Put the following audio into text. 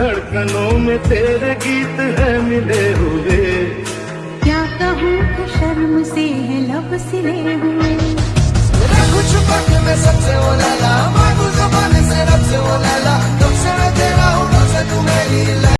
धड़कनों में तेरे गीत है मिले हुए। क्या कहूँ शर्म से है लब सिले हुए